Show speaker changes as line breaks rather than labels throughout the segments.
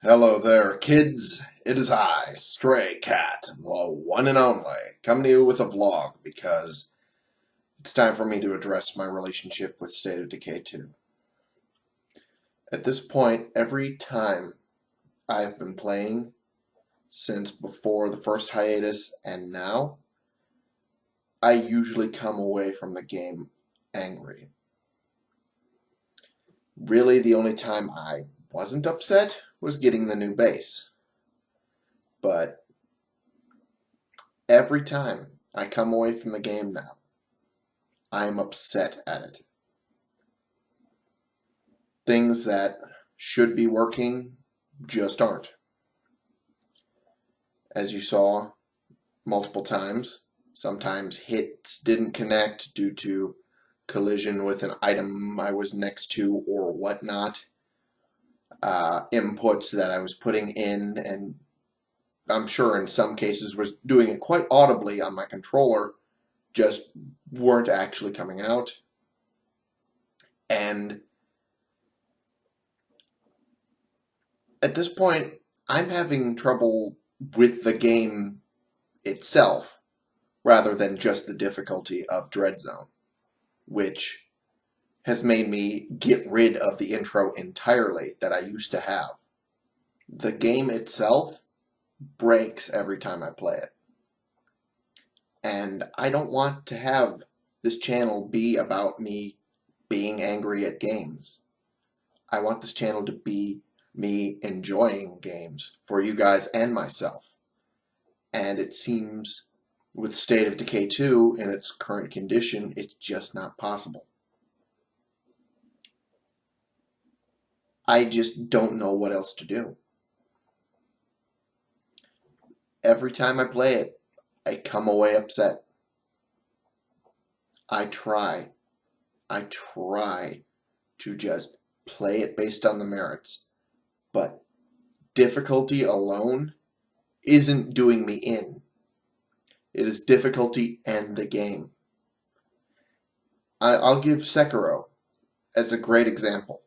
Hello there, kids. It is I, Stray Cat, the one and only, coming to you with a vlog because it's time for me to address my relationship with State of Decay 2. At this point, every time I've been playing since before the first hiatus and now, I usually come away from the game angry. Really, the only time I wasn't upset was getting the new base. But every time I come away from the game now, I'm upset at it. Things that should be working just aren't. As you saw multiple times, sometimes hits didn't connect due to collision with an item I was next to or whatnot uh, inputs that I was putting in and I'm sure in some cases was doing it quite audibly on my controller just weren't actually coming out. And at this point I'm having trouble with the game itself rather than just the difficulty of Dread Zone which has made me get rid of the intro entirely that I used to have. The game itself breaks every time I play it. And I don't want to have this channel be about me being angry at games. I want this channel to be me enjoying games for you guys and myself. And it seems with State of Decay 2 in its current condition, it's just not possible. I just don't know what else to do. Every time I play it, I come away upset. I try, I try to just play it based on the merits, but difficulty alone isn't doing me in. It is difficulty and the game. I'll give Sekiro as a great example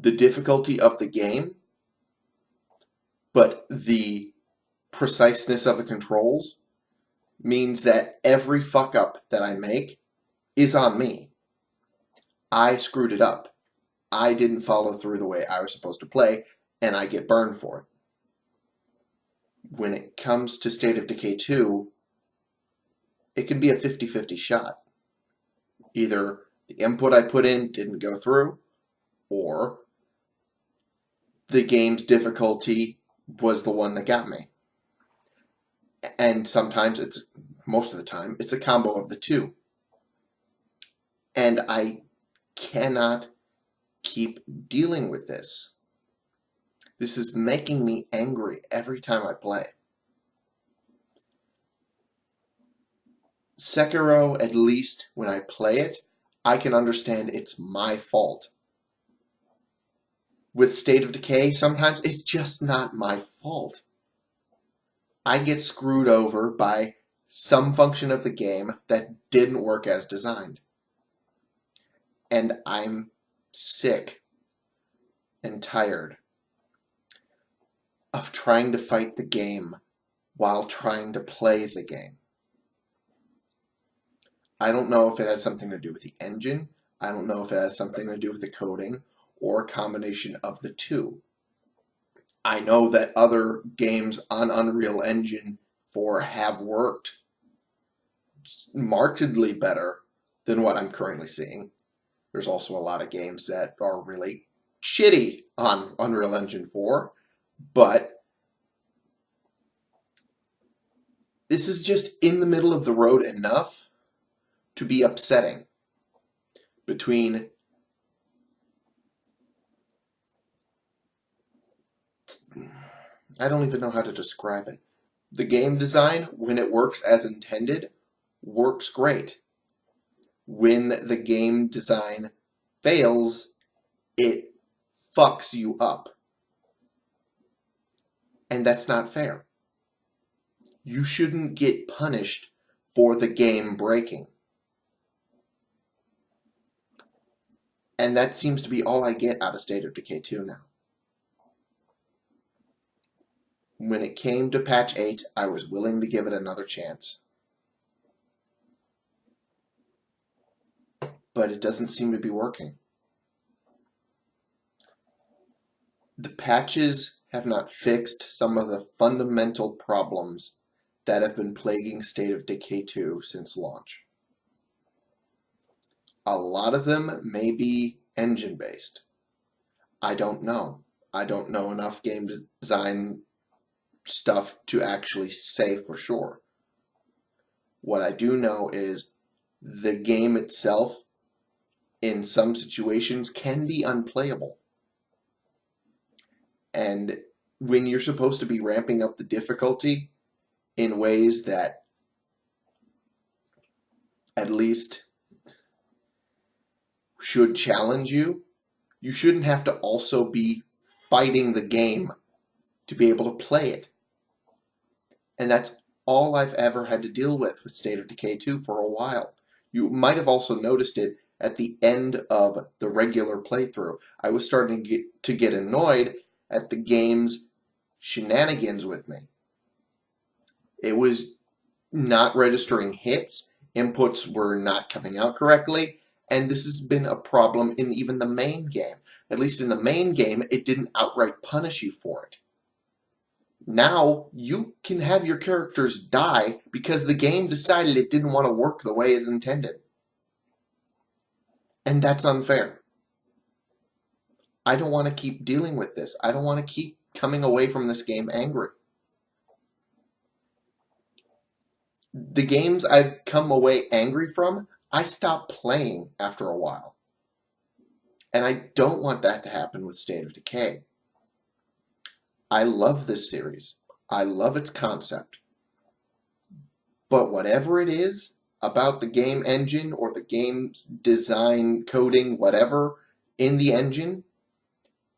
the difficulty of the game, but the preciseness of the controls means that every fuck up that I make is on me. I screwed it up. I didn't follow through the way I was supposed to play, and I get burned for it. When it comes to State of Decay 2, it can be a 50-50 shot. Either the input I put in didn't go through, or the game's difficulty was the one that got me. And sometimes it's, most of the time, it's a combo of the two. And I cannot keep dealing with this. This is making me angry every time I play. Sekiro, at least when I play it, I can understand it's my fault with State of Decay, sometimes it's just not my fault. I get screwed over by some function of the game that didn't work as designed. And I'm sick and tired of trying to fight the game while trying to play the game. I don't know if it has something to do with the engine. I don't know if it has something to do with the coding or a combination of the two. I know that other games on Unreal Engine 4 have worked markedly better than what I'm currently seeing. There's also a lot of games that are really shitty on Unreal Engine 4, but this is just in the middle of the road enough to be upsetting between I don't even know how to describe it. The game design, when it works as intended, works great. When the game design fails, it fucks you up. And that's not fair. You shouldn't get punished for the game breaking. And that seems to be all I get out of State of Decay 2 now. When it came to patch 8, I was willing to give it another chance. But it doesn't seem to be working. The patches have not fixed some of the fundamental problems that have been plaguing State of Decay 2 since launch. A lot of them may be engine based. I don't know. I don't know enough game design stuff to actually say for sure. What I do know is the game itself in some situations can be unplayable. And when you're supposed to be ramping up the difficulty in ways that at least should challenge you, you shouldn't have to also be fighting the game to be able to play it. And that's all I've ever had to deal with with State of Decay 2 for a while. You might have also noticed it at the end of the regular playthrough. I was starting to get, to get annoyed at the game's shenanigans with me. It was not registering hits, inputs were not coming out correctly, and this has been a problem in even the main game. At least in the main game, it didn't outright punish you for it. Now, you can have your characters die because the game decided it didn't want to work the way it's intended. And that's unfair. I don't want to keep dealing with this. I don't want to keep coming away from this game angry. The games I've come away angry from, I stopped playing after a while. And I don't want that to happen with State of Decay. I love this series. I love its concept. But whatever it is about the game engine or the game's design, coding, whatever, in the engine,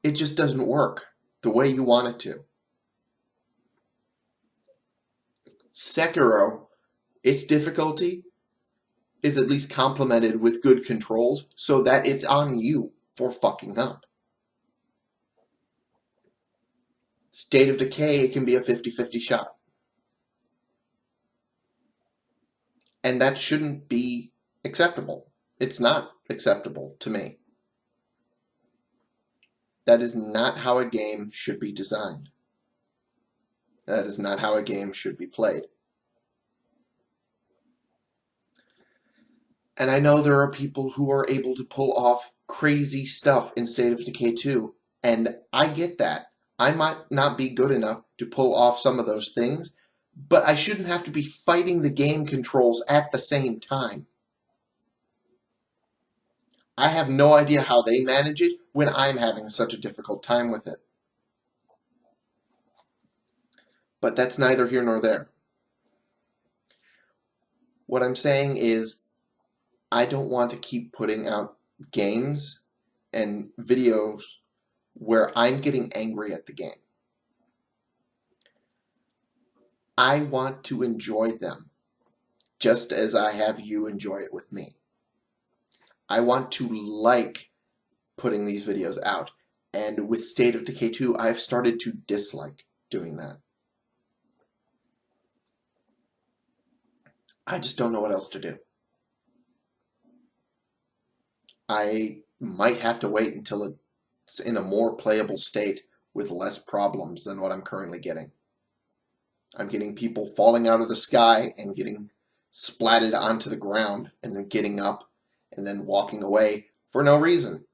it just doesn't work the way you want it to. Sekiro, its difficulty is at least complemented with good controls so that it's on you for fucking up. State of Decay, it can be a 50-50 shot. And that shouldn't be acceptable. It's not acceptable to me. That is not how a game should be designed. That is not how a game should be played. And I know there are people who are able to pull off crazy stuff in State of Decay 2, and I get that. I might not be good enough to pull off some of those things, but I shouldn't have to be fighting the game controls at the same time. I have no idea how they manage it when I'm having such a difficult time with it. But that's neither here nor there. What I'm saying is, I don't want to keep putting out games and videos where I'm getting angry at the game. I want to enjoy them, just as I have you enjoy it with me. I want to like putting these videos out. And with State of Decay 2, I've started to dislike doing that. I just don't know what else to do. I might have to wait until it's in a more playable state with less problems than what I'm currently getting. I'm getting people falling out of the sky and getting splatted onto the ground and then getting up and then walking away for no reason.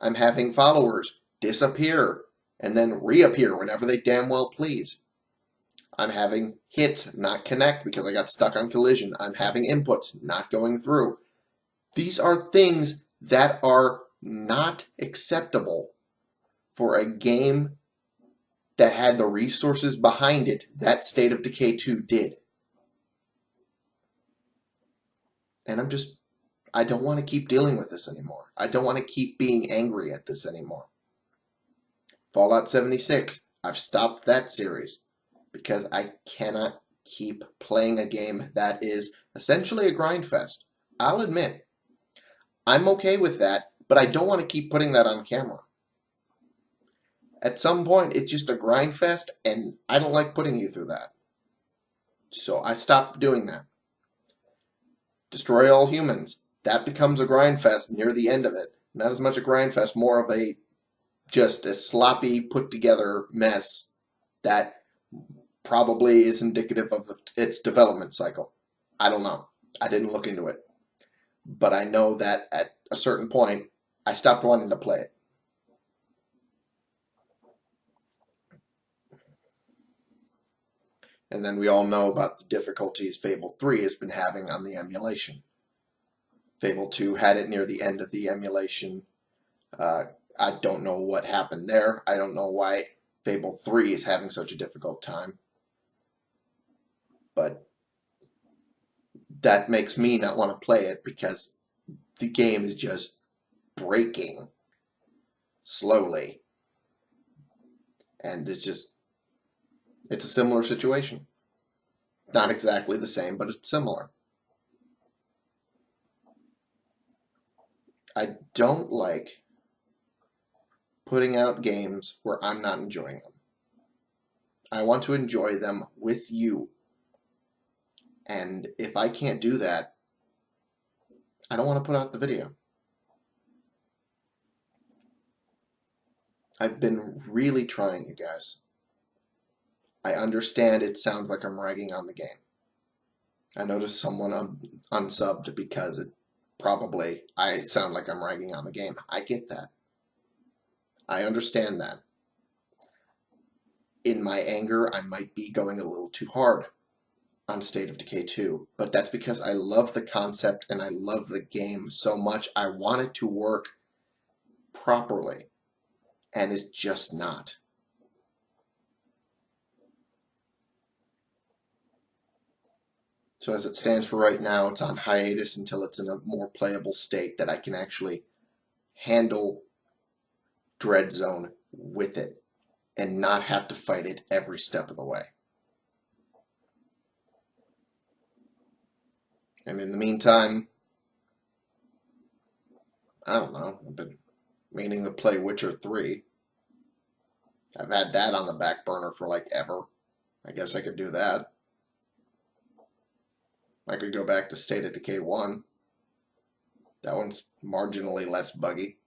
I'm having followers disappear and then reappear whenever they damn well please. I'm having hits not connect because I got stuck on collision. I'm having inputs not going through. These are things that are not acceptable for a game that had the resources behind it that State of Decay 2 did. And I'm just I don't want to keep dealing with this anymore. I don't want to keep being angry at this anymore. Fallout 76, I've stopped that series because I cannot keep playing a game that is essentially a grind fest. I'll admit, I'm okay with that, but I don't want to keep putting that on camera. At some point, it's just a grind fest, and I don't like putting you through that. So I stopped doing that. Destroy all humans. That becomes a grind fest near the end of it. Not as much a grind fest, more of a just a sloppy, put together mess that probably is indicative of its development cycle. I don't know. I didn't look into it. But I know that at a certain point, I stopped wanting to play it. And then we all know about the difficulties Fable 3 has been having on the emulation. Fable 2 had it near the end of the emulation. Uh, I don't know what happened there. I don't know why Fable 3 is having such a difficult time. But that makes me not want to play it because the game is just breaking slowly. And it's just, it's a similar situation. Not exactly the same, but it's similar. I don't like putting out games where I'm not enjoying them. I want to enjoy them with you. And if I can't do that, I don't want to put out the video. I've been really trying, you guys. I understand it sounds like I'm ragging on the game. I noticed someone un unsubbed because it probably I sound like I'm ragging on the game. I get that. I understand that. In my anger, I might be going a little too hard on State of Decay 2, but that's because I love the concept and I love the game so much. I want it to work properly, and it's just not. So as it stands for right now, it's on hiatus until it's in a more playable state that I can actually handle Dread Zone with it and not have to fight it every step of the way. And in the meantime, I don't know, I've been meaning to play Witcher 3. I've had that on the back burner for like ever. I guess I could do that. I could go back to State of Decay 1. That one's marginally less buggy.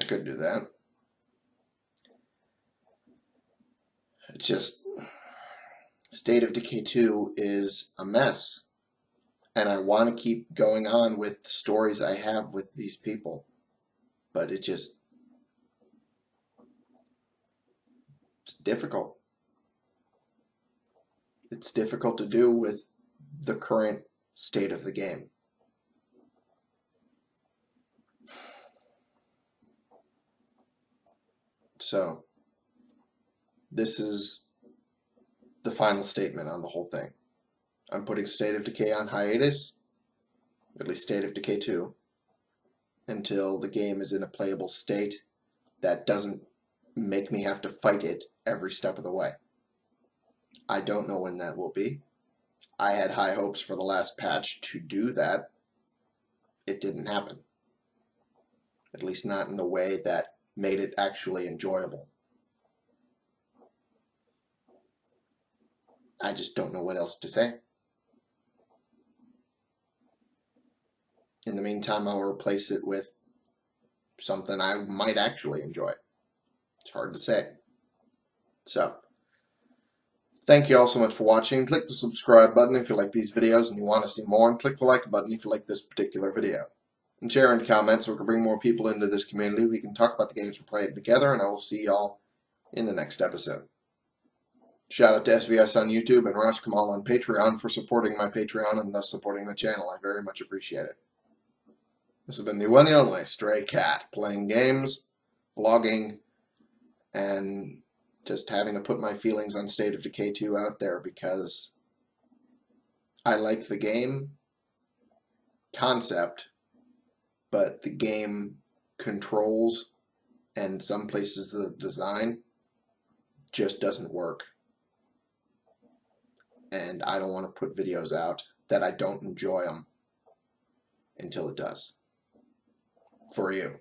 I could do that. It's just State of Decay 2 is a mess. And I want to keep going on with the stories I have with these people. But it just it's difficult it's difficult to do with the current state of the game. So, this is the final statement on the whole thing. I'm putting State of Decay on hiatus, at least State of Decay 2, until the game is in a playable state that doesn't make me have to fight it every step of the way. I don't know when that will be. I had high hopes for the last patch to do that. It didn't happen. At least not in the way that made it actually enjoyable. I just don't know what else to say. In the meantime, I'll replace it with something I might actually enjoy. It's hard to say. So, Thank you all so much for watching. Click the subscribe button if you like these videos and you want to see more, and click the like button if you like this particular video. And share and comment so we can bring more people into this community. We can talk about the games we're playing together, and I will see y'all in the next episode. Shout out to SVS on YouTube and Raj Kamal on Patreon for supporting my Patreon and thus supporting the channel. I very much appreciate it. This has been the one and only Stray Cat, playing games, vlogging, and just having to put my feelings on State of Decay 2 out there because I like the game concept, but the game controls and some places the design just doesn't work. And I don't want to put videos out that I don't enjoy them until it does. For you.